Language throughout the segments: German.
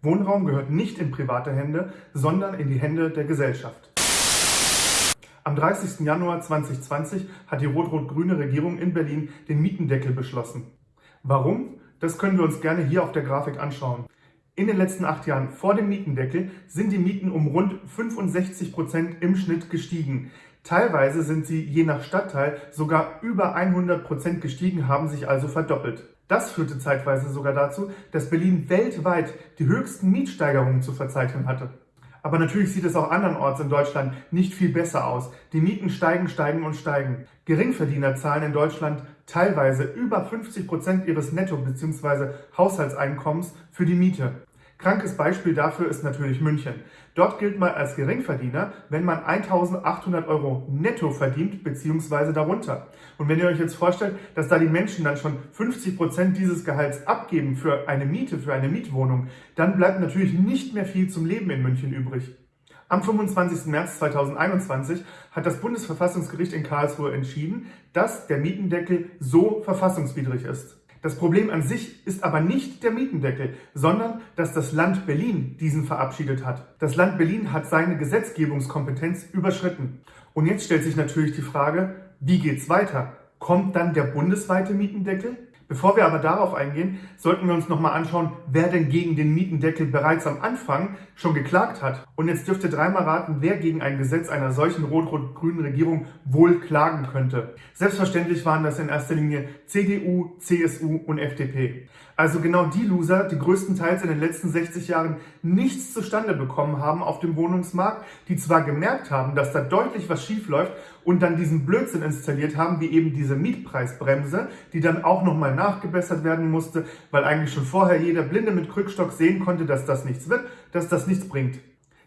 Wohnraum gehört nicht in private Hände, sondern in die Hände der Gesellschaft. Am 30. Januar 2020 hat die rot-rot-grüne Regierung in Berlin den Mietendeckel beschlossen. Warum? Das können wir uns gerne hier auf der Grafik anschauen. In den letzten acht Jahren vor dem Mietendeckel sind die Mieten um rund 65 Prozent im Schnitt gestiegen. Teilweise sind sie je nach Stadtteil sogar über 100 Prozent gestiegen, haben sich also verdoppelt. Das führte zeitweise sogar dazu, dass Berlin weltweit die höchsten Mietsteigerungen zu verzeichnen hatte. Aber natürlich sieht es auch andernorts in Deutschland nicht viel besser aus. Die Mieten steigen, steigen und steigen. Geringverdiener zahlen in Deutschland teilweise über 50 Prozent ihres Netto- bzw. Haushaltseinkommens für die Miete. Krankes Beispiel dafür ist natürlich München. Dort gilt man als Geringverdiener, wenn man 1800 Euro netto verdient bzw. darunter. Und wenn ihr euch jetzt vorstellt, dass da die Menschen dann schon 50 Prozent dieses Gehalts abgeben für eine Miete, für eine Mietwohnung, dann bleibt natürlich nicht mehr viel zum Leben in München übrig. Am 25. März 2021 hat das Bundesverfassungsgericht in Karlsruhe entschieden, dass der Mietendeckel so verfassungswidrig ist. Das Problem an sich ist aber nicht der Mietendeckel, sondern dass das Land Berlin diesen verabschiedet hat. Das Land Berlin hat seine Gesetzgebungskompetenz überschritten. Und jetzt stellt sich natürlich die Frage, wie geht's weiter? Kommt dann der bundesweite Mietendeckel? Bevor wir aber darauf eingehen, sollten wir uns nochmal anschauen, wer denn gegen den Mietendeckel bereits am Anfang schon geklagt hat. Und jetzt dürft ihr dreimal raten, wer gegen ein Gesetz einer solchen rot-rot-grünen Regierung wohl klagen könnte. Selbstverständlich waren das in erster Linie CDU, CSU und FDP. Also genau die Loser, die größtenteils in den letzten 60 Jahren nichts zustande bekommen haben auf dem Wohnungsmarkt, die zwar gemerkt haben, dass da deutlich was schief läuft und dann diesen Blödsinn installiert haben, wie eben diese Mietpreisbremse, die dann auch nochmal nachgebessert werden musste, weil eigentlich schon vorher jeder Blinde mit Krückstock sehen konnte, dass das nichts wird, dass das nichts bringt.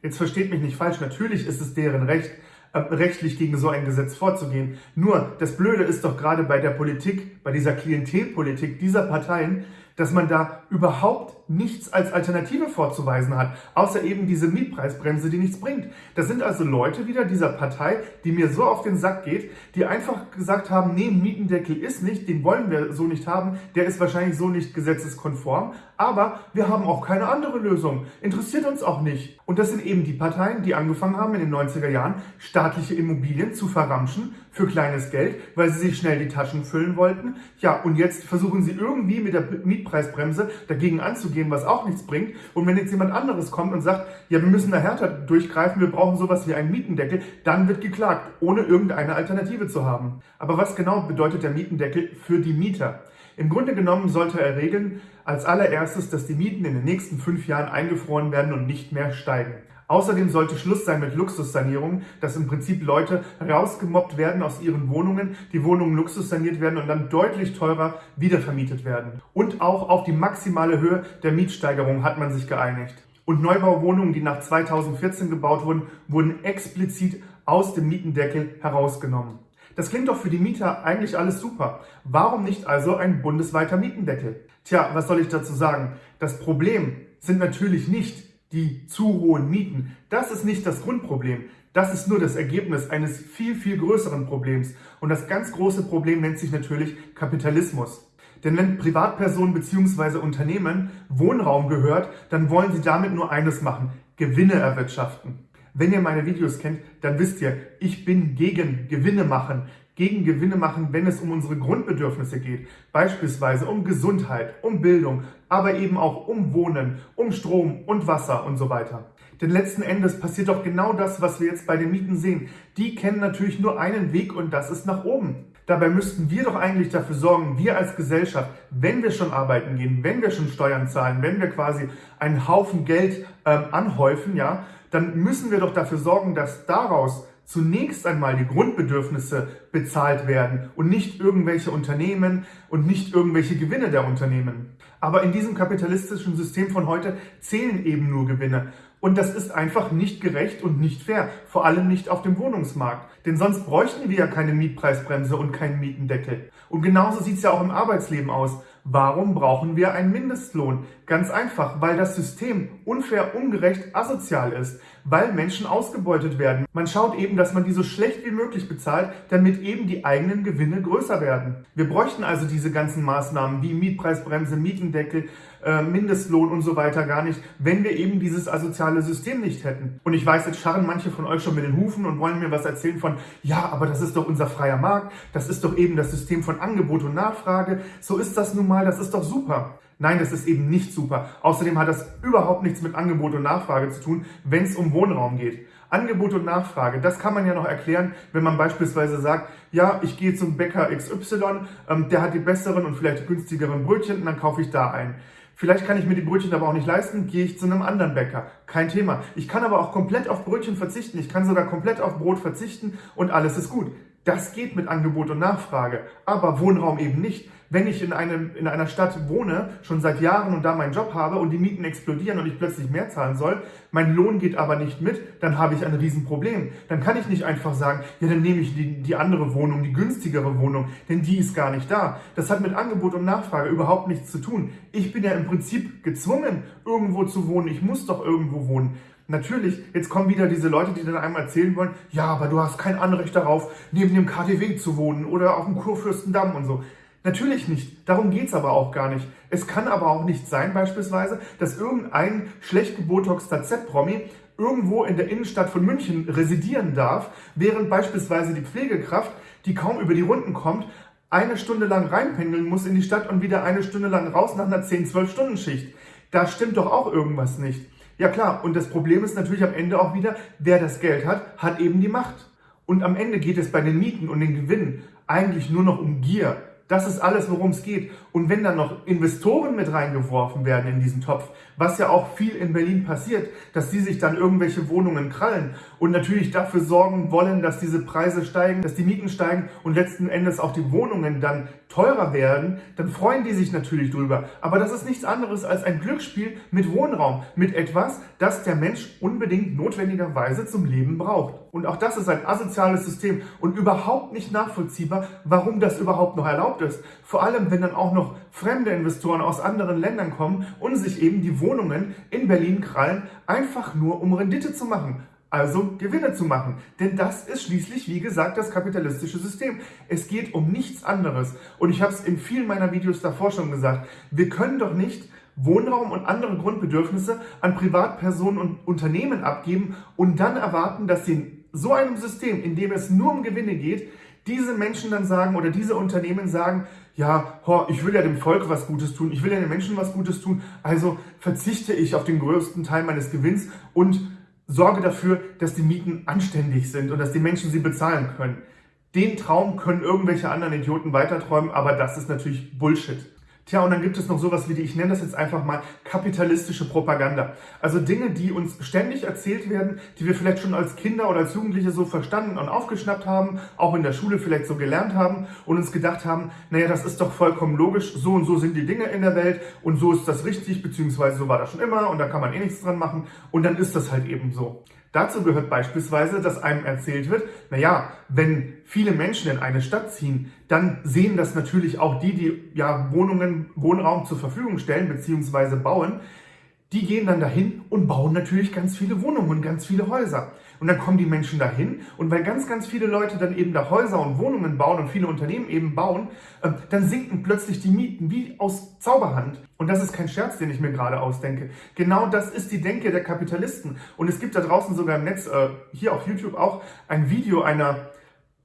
Jetzt versteht mich nicht falsch, natürlich ist es deren Recht, äh, rechtlich gegen so ein Gesetz vorzugehen. Nur, das Blöde ist doch gerade bei der Politik, bei dieser Klientelpolitik dieser Parteien, dass man da überhaupt nichts als Alternative vorzuweisen hat, außer eben diese Mietpreisbremse, die nichts bringt. Das sind also Leute wieder dieser Partei, die mir so auf den Sack geht, die einfach gesagt haben, nee, Mietendeckel ist nicht, den wollen wir so nicht haben, der ist wahrscheinlich so nicht gesetzeskonform, aber wir haben auch keine andere Lösung. Interessiert uns auch nicht. Und das sind eben die Parteien, die angefangen haben in den 90er Jahren, staatliche Immobilien zu verramschen für kleines Geld, weil sie sich schnell die Taschen füllen wollten. Ja, und jetzt versuchen sie irgendwie mit der Mietpreisbremse dagegen anzugehen, was auch nichts bringt. Und wenn jetzt jemand anderes kommt und sagt, ja, wir müssen da härter durchgreifen, wir brauchen sowas wie einen Mietendeckel, dann wird geklagt, ohne irgendeine Alternative zu haben. Aber was genau bedeutet der Mietendeckel für die Mieter? Im Grunde genommen sollte er regeln, als allererstes, dass die Mieten in den nächsten fünf Jahren eingefroren werden und nicht mehr steigen. Außerdem sollte Schluss sein mit Luxussanierungen, dass im Prinzip Leute rausgemobbt werden aus ihren Wohnungen, die Wohnungen luxussaniert werden und dann deutlich teurer wiedervermietet werden. Und auch auf die maximale Höhe der Mietsteigerung hat man sich geeinigt. Und Neubauwohnungen, die nach 2014 gebaut wurden, wurden explizit aus dem Mietendeckel herausgenommen. Das klingt doch für die Mieter eigentlich alles super. Warum nicht also ein bundesweiter Mietendeckel? Tja, was soll ich dazu sagen? Das Problem sind natürlich nicht die zu hohen Mieten. Das ist nicht das Grundproblem. Das ist nur das Ergebnis eines viel, viel größeren Problems. Und das ganz große Problem nennt sich natürlich Kapitalismus. Denn wenn Privatpersonen bzw. Unternehmen Wohnraum gehört, dann wollen sie damit nur eines machen, Gewinne erwirtschaften. Wenn ihr meine Videos kennt, dann wisst ihr, ich bin gegen Gewinne machen gegen Gewinne machen, wenn es um unsere Grundbedürfnisse geht. Beispielsweise um Gesundheit, um Bildung, aber eben auch um Wohnen, um Strom und Wasser und so weiter. Denn letzten Endes passiert doch genau das, was wir jetzt bei den Mieten sehen. Die kennen natürlich nur einen Weg und das ist nach oben. Dabei müssten wir doch eigentlich dafür sorgen, wir als Gesellschaft, wenn wir schon arbeiten gehen, wenn wir schon Steuern zahlen, wenn wir quasi einen Haufen Geld ähm, anhäufen, ja, dann müssen wir doch dafür sorgen, dass daraus zunächst einmal die Grundbedürfnisse bezahlt werden und nicht irgendwelche Unternehmen und nicht irgendwelche Gewinne der Unternehmen. Aber in diesem kapitalistischen System von heute zählen eben nur Gewinne. Und das ist einfach nicht gerecht und nicht fair, vor allem nicht auf dem Wohnungsmarkt. Denn sonst bräuchten wir ja keine Mietpreisbremse und keinen Mietendeckel. Und genauso sieht es ja auch im Arbeitsleben aus. Warum brauchen wir einen Mindestlohn? Ganz einfach, weil das System unfair, ungerecht, asozial ist, weil Menschen ausgebeutet werden. Man schaut eben, dass man die so schlecht wie möglich bezahlt, damit eben die eigenen Gewinne größer werden. Wir bräuchten also diese ganzen Maßnahmen wie Mietpreisbremse, Mietendeckel, äh, Mindestlohn und so weiter gar nicht, wenn wir eben dieses asoziale System nicht hätten. Und ich weiß, jetzt scharren manche von euch schon mit den Hufen und wollen mir was erzählen von, ja, aber das ist doch unser freier Markt, das ist doch eben das System von Angebot und Nachfrage, so ist das nun mal, das ist doch super. Nein, das ist eben nicht super. Außerdem hat das überhaupt nichts mit Angebot und Nachfrage zu tun, wenn es um Wohnraum geht. Angebot und Nachfrage, das kann man ja noch erklären, wenn man beispielsweise sagt, ja, ich gehe zum Bäcker XY, ähm, der hat die besseren und vielleicht günstigeren Brötchen und dann kaufe ich da ein. Vielleicht kann ich mir die Brötchen aber auch nicht leisten, gehe ich zu einem anderen Bäcker. Kein Thema. Ich kann aber auch komplett auf Brötchen verzichten. Ich kann sogar komplett auf Brot verzichten und alles ist gut. Das geht mit Angebot und Nachfrage, aber Wohnraum eben nicht wenn ich in, einem, in einer Stadt wohne, schon seit Jahren und da meinen Job habe und die Mieten explodieren und ich plötzlich mehr zahlen soll, mein Lohn geht aber nicht mit, dann habe ich ein Riesenproblem. Dann kann ich nicht einfach sagen, ja, dann nehme ich die, die andere Wohnung, die günstigere Wohnung, denn die ist gar nicht da. Das hat mit Angebot und Nachfrage überhaupt nichts zu tun. Ich bin ja im Prinzip gezwungen, irgendwo zu wohnen. Ich muss doch irgendwo wohnen. Natürlich, jetzt kommen wieder diese Leute, die dann einmal erzählen wollen, ja, aber du hast kein Anrecht darauf, neben dem KTW zu wohnen oder auf dem Kurfürstendamm und so. Natürlich nicht. Darum geht's aber auch gar nicht. Es kann aber auch nicht sein, beispielsweise, dass irgendein schlecht gebotoxter Z-Promi irgendwo in der Innenstadt von München residieren darf, während beispielsweise die Pflegekraft, die kaum über die Runden kommt, eine Stunde lang reinpendeln muss in die Stadt und wieder eine Stunde lang raus nach einer 10-12-Stunden-Schicht. Da stimmt doch auch irgendwas nicht. Ja klar, und das Problem ist natürlich am Ende auch wieder, wer das Geld hat, hat eben die Macht. Und am Ende geht es bei den Mieten und den Gewinnen eigentlich nur noch um Gier. Das ist alles, worum es geht. Und wenn dann noch Investoren mit reingeworfen werden in diesen Topf, was ja auch viel in Berlin passiert, dass die sich dann irgendwelche Wohnungen krallen und natürlich dafür sorgen wollen, dass diese Preise steigen, dass die Mieten steigen und letzten Endes auch die Wohnungen dann teurer werden, dann freuen die sich natürlich drüber. Aber das ist nichts anderes als ein Glücksspiel mit Wohnraum, mit etwas, das der Mensch unbedingt notwendigerweise zum Leben braucht. Und auch das ist ein asoziales System und überhaupt nicht nachvollziehbar, warum das überhaupt noch erlaubt ist. Vor allem, wenn dann auch noch fremde Investoren aus anderen Ländern kommen und sich eben die Wohnungen in Berlin krallen, einfach nur um Rendite zu machen also Gewinne zu machen. Denn das ist schließlich, wie gesagt, das kapitalistische System. Es geht um nichts anderes. Und ich habe es in vielen meiner Videos davor schon gesagt, wir können doch nicht Wohnraum und andere Grundbedürfnisse an Privatpersonen und Unternehmen abgeben und dann erwarten, dass sie so einem System, in dem es nur um Gewinne geht, diese Menschen dann sagen oder diese Unternehmen sagen, ja, ho, ich will ja dem Volk was Gutes tun, ich will ja den Menschen was Gutes tun, also verzichte ich auf den größten Teil meines Gewinns und sorge dafür, dass die Mieten anständig sind und dass die Menschen sie bezahlen können. Den Traum können irgendwelche anderen Idioten weiterträumen, aber das ist natürlich Bullshit. Tja, und dann gibt es noch sowas wie die, ich nenne das jetzt einfach mal kapitalistische Propaganda. Also Dinge, die uns ständig erzählt werden, die wir vielleicht schon als Kinder oder als Jugendliche so verstanden und aufgeschnappt haben, auch in der Schule vielleicht so gelernt haben und uns gedacht haben, naja, das ist doch vollkommen logisch, so und so sind die Dinge in der Welt und so ist das richtig, beziehungsweise so war das schon immer und da kann man eh nichts dran machen und dann ist das halt eben so. Dazu gehört beispielsweise, dass einem erzählt wird, naja, wenn viele Menschen in eine Stadt ziehen, dann sehen das natürlich auch die, die ja Wohnungen, Wohnraum zur Verfügung stellen bzw. bauen, die gehen dann dahin und bauen natürlich ganz viele Wohnungen und ganz viele Häuser. Und dann kommen die Menschen dahin und weil ganz, ganz viele Leute dann eben da Häuser und Wohnungen bauen und viele Unternehmen eben bauen, ähm, dann sinken plötzlich die Mieten wie aus Zauberhand. Und das ist kein Scherz, den ich mir gerade ausdenke. Genau das ist die Denke der Kapitalisten. Und es gibt da draußen sogar im Netz, äh, hier auf YouTube auch, ein Video einer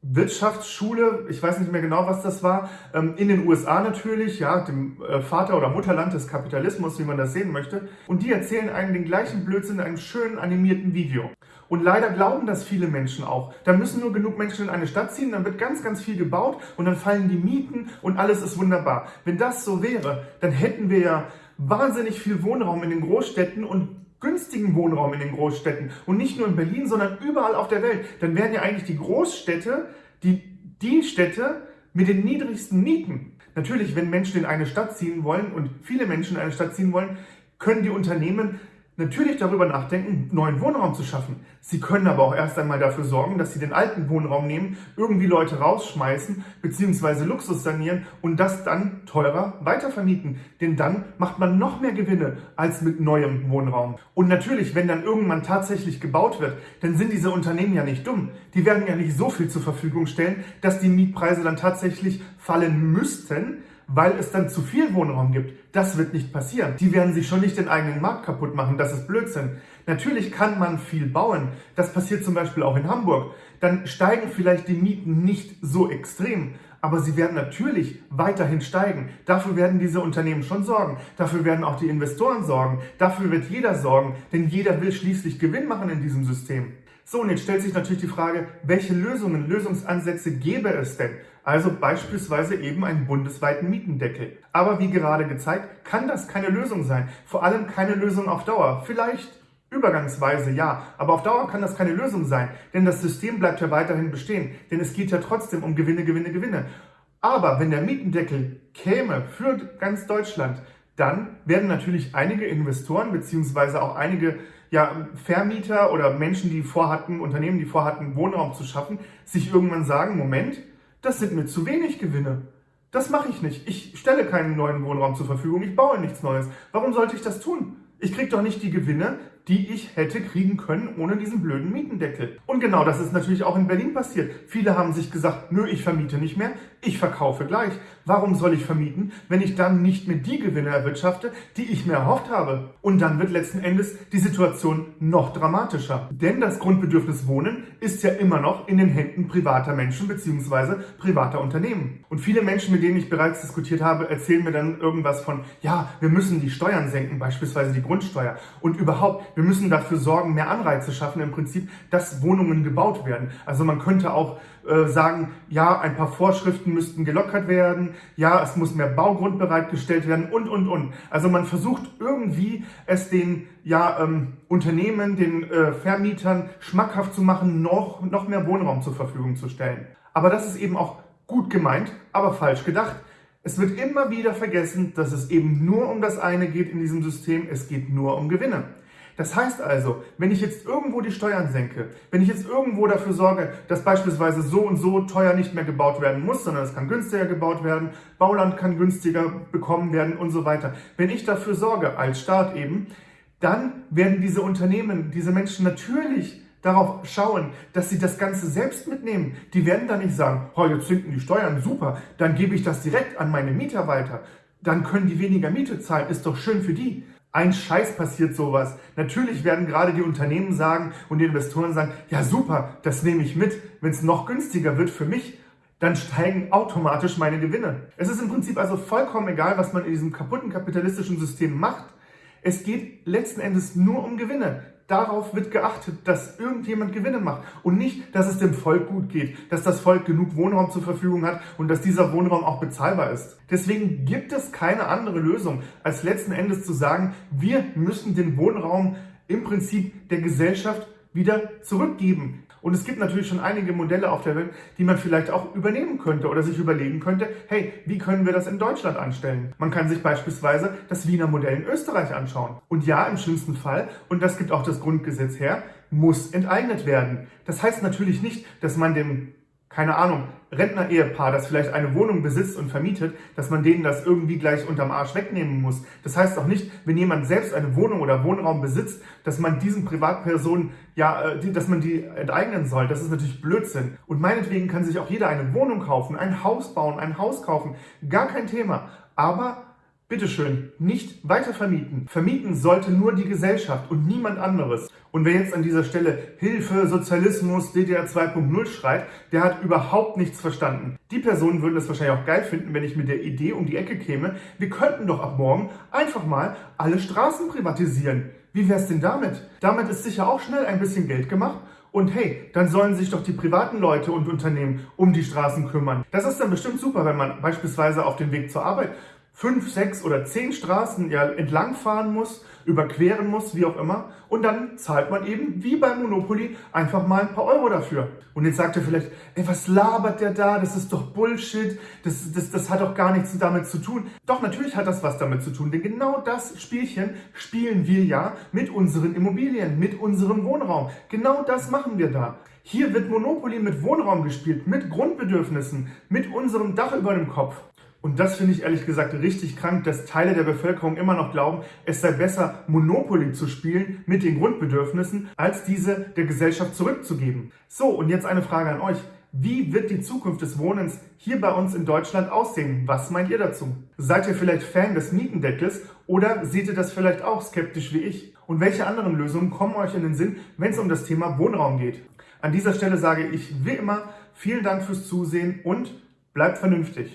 Wirtschaftsschule, ich weiß nicht mehr genau, was das war, ähm, in den USA natürlich, ja, dem äh, Vater- oder Mutterland des Kapitalismus, wie man das sehen möchte. Und die erzählen einen den gleichen Blödsinn in einem schönen animierten Video. Und leider glauben das viele Menschen auch. Da müssen nur genug Menschen in eine Stadt ziehen, dann wird ganz, ganz viel gebaut und dann fallen die Mieten und alles ist wunderbar. Wenn das so wäre, dann hätten wir ja wahnsinnig viel Wohnraum in den Großstädten und günstigen Wohnraum in den Großstädten und nicht nur in Berlin, sondern überall auf der Welt, dann wären ja eigentlich die Großstädte die, die Städte mit den niedrigsten Mieten. Natürlich, wenn Menschen in eine Stadt ziehen wollen und viele Menschen in eine Stadt ziehen wollen, können die Unternehmen natürlich darüber nachdenken, neuen Wohnraum zu schaffen. Sie können aber auch erst einmal dafür sorgen, dass sie den alten Wohnraum nehmen, irgendwie Leute rausschmeißen bzw. Luxus sanieren und das dann teurer weitervermieten. Denn dann macht man noch mehr Gewinne als mit neuem Wohnraum. Und natürlich, wenn dann irgendwann tatsächlich gebaut wird, dann sind diese Unternehmen ja nicht dumm. Die werden ja nicht so viel zur Verfügung stellen, dass die Mietpreise dann tatsächlich fallen müssten, weil es dann zu viel Wohnraum gibt. Das wird nicht passieren. Die werden sich schon nicht den eigenen Markt kaputt machen. Das ist Blödsinn. Natürlich kann man viel bauen. Das passiert zum Beispiel auch in Hamburg. Dann steigen vielleicht die Mieten nicht so extrem. Aber sie werden natürlich weiterhin steigen. Dafür werden diese Unternehmen schon sorgen. Dafür werden auch die Investoren sorgen. Dafür wird jeder sorgen. Denn jeder will schließlich Gewinn machen in diesem System. So, und jetzt stellt sich natürlich die Frage, welche Lösungen, Lösungsansätze gäbe es denn? Also beispielsweise eben einen bundesweiten Mietendeckel. Aber wie gerade gezeigt, kann das keine Lösung sein. Vor allem keine Lösung auf Dauer. Vielleicht Übergangsweise ja, aber auf Dauer kann das keine Lösung sein, denn das System bleibt ja weiterhin bestehen, denn es geht ja trotzdem um Gewinne, Gewinne, Gewinne. Aber wenn der Mietendeckel käme für ganz Deutschland, dann werden natürlich einige Investoren beziehungsweise auch einige ja, Vermieter oder Menschen, die vorhatten, Unternehmen, die vorhatten, Wohnraum zu schaffen, sich irgendwann sagen, Moment, das sind mir zu wenig Gewinne. Das mache ich nicht. Ich stelle keinen neuen Wohnraum zur Verfügung, ich baue nichts Neues. Warum sollte ich das tun? Ich kriege doch nicht die Gewinne, die ich hätte kriegen können ohne diesen blöden Mietendeckel. Und genau das ist natürlich auch in Berlin passiert. Viele haben sich gesagt, nö, ich vermiete nicht mehr, ich verkaufe gleich. Warum soll ich vermieten, wenn ich dann nicht mehr die Gewinne erwirtschafte, die ich mir erhofft habe? Und dann wird letzten Endes die Situation noch dramatischer. Denn das Grundbedürfnis Wohnen ist ja immer noch in den Händen privater Menschen bzw. privater Unternehmen. Und viele Menschen, mit denen ich bereits diskutiert habe, erzählen mir dann irgendwas von, ja, wir müssen die Steuern senken, beispielsweise die Grundsteuer. Und überhaupt, wir müssen dafür sorgen, mehr Anreize schaffen im Prinzip, dass Wohnungen gebaut werden. Also man könnte auch äh, sagen, ja, ein paar Vorschriften müssten gelockert werden, ja, es muss mehr Baugrund bereitgestellt werden und, und, und. Also man versucht irgendwie es den ja, ähm, Unternehmen, den äh, Vermietern schmackhaft zu machen, noch, noch mehr Wohnraum zur Verfügung zu stellen. Aber das ist eben auch gut gemeint, aber falsch gedacht. Es wird immer wieder vergessen, dass es eben nur um das eine geht in diesem System, es geht nur um Gewinne. Das heißt also, wenn ich jetzt irgendwo die Steuern senke, wenn ich jetzt irgendwo dafür sorge, dass beispielsweise so und so teuer nicht mehr gebaut werden muss, sondern es kann günstiger gebaut werden, Bauland kann günstiger bekommen werden und so weiter. Wenn ich dafür sorge, als Staat eben, dann werden diese Unternehmen, diese Menschen natürlich darauf schauen, dass sie das Ganze selbst mitnehmen. Die werden dann nicht sagen, oh, jetzt sinken die Steuern, super, dann gebe ich das direkt an meine Mieter weiter. Dann können die weniger Miete zahlen, ist doch schön für die. Ein Scheiß passiert sowas. Natürlich werden gerade die Unternehmen sagen und die Investoren sagen, ja super, das nehme ich mit. Wenn es noch günstiger wird für mich, dann steigen automatisch meine Gewinne. Es ist im Prinzip also vollkommen egal, was man in diesem kaputten kapitalistischen System macht. Es geht letzten Endes nur um Gewinne darauf wird geachtet, dass irgendjemand Gewinne macht und nicht, dass es dem Volk gut geht, dass das Volk genug Wohnraum zur Verfügung hat und dass dieser Wohnraum auch bezahlbar ist. Deswegen gibt es keine andere Lösung, als letzten Endes zu sagen, wir müssen den Wohnraum im Prinzip der Gesellschaft wieder zurückgeben. Und es gibt natürlich schon einige Modelle auf der Welt, die man vielleicht auch übernehmen könnte oder sich überlegen könnte, hey, wie können wir das in Deutschland anstellen? Man kann sich beispielsweise das Wiener Modell in Österreich anschauen. Und ja, im schlimmsten Fall, und das gibt auch das Grundgesetz her, muss enteignet werden. Das heißt natürlich nicht, dass man dem keine Ahnung, Rentner-Ehepaar, das vielleicht eine Wohnung besitzt und vermietet, dass man denen das irgendwie gleich unterm Arsch wegnehmen muss. Das heißt auch nicht, wenn jemand selbst eine Wohnung oder Wohnraum besitzt, dass man diesen Privatpersonen, ja, äh, dass man die enteignen soll. Das ist natürlich Blödsinn. Und meinetwegen kann sich auch jeder eine Wohnung kaufen, ein Haus bauen, ein Haus kaufen. Gar kein Thema. Aber Bitteschön, nicht weiter vermieten. Vermieten sollte nur die Gesellschaft und niemand anderes. Und wer jetzt an dieser Stelle Hilfe, Sozialismus, DDR 2.0 schreit, der hat überhaupt nichts verstanden. Die Personen würden es wahrscheinlich auch geil finden, wenn ich mit der Idee um die Ecke käme, wir könnten doch ab morgen einfach mal alle Straßen privatisieren. Wie wär's denn damit? Damit ist sicher auch schnell ein bisschen Geld gemacht und hey, dann sollen sich doch die privaten Leute und Unternehmen um die Straßen kümmern. Das ist dann bestimmt super, wenn man beispielsweise auf dem Weg zur Arbeit fünf, sechs oder zehn Straßen ja entlangfahren muss, überqueren muss, wie auch immer. Und dann zahlt man eben, wie bei Monopoly, einfach mal ein paar Euro dafür. Und jetzt sagt ihr vielleicht, ey, was labert der da? Das ist doch Bullshit. Das, das, das hat doch gar nichts damit zu tun. Doch, natürlich hat das was damit zu tun. Denn genau das Spielchen spielen wir ja mit unseren Immobilien, mit unserem Wohnraum. Genau das machen wir da. Hier wird Monopoly mit Wohnraum gespielt, mit Grundbedürfnissen, mit unserem Dach über dem Kopf. Und das finde ich ehrlich gesagt richtig krank, dass Teile der Bevölkerung immer noch glauben, es sei besser, Monopoly zu spielen mit den Grundbedürfnissen, als diese der Gesellschaft zurückzugeben. So, und jetzt eine Frage an euch. Wie wird die Zukunft des Wohnens hier bei uns in Deutschland aussehen? Was meint ihr dazu? Seid ihr vielleicht Fan des Mietendeckels oder seht ihr das vielleicht auch skeptisch wie ich? Und welche anderen Lösungen kommen euch in den Sinn, wenn es um das Thema Wohnraum geht? An dieser Stelle sage ich wie immer vielen Dank fürs Zusehen und bleibt vernünftig.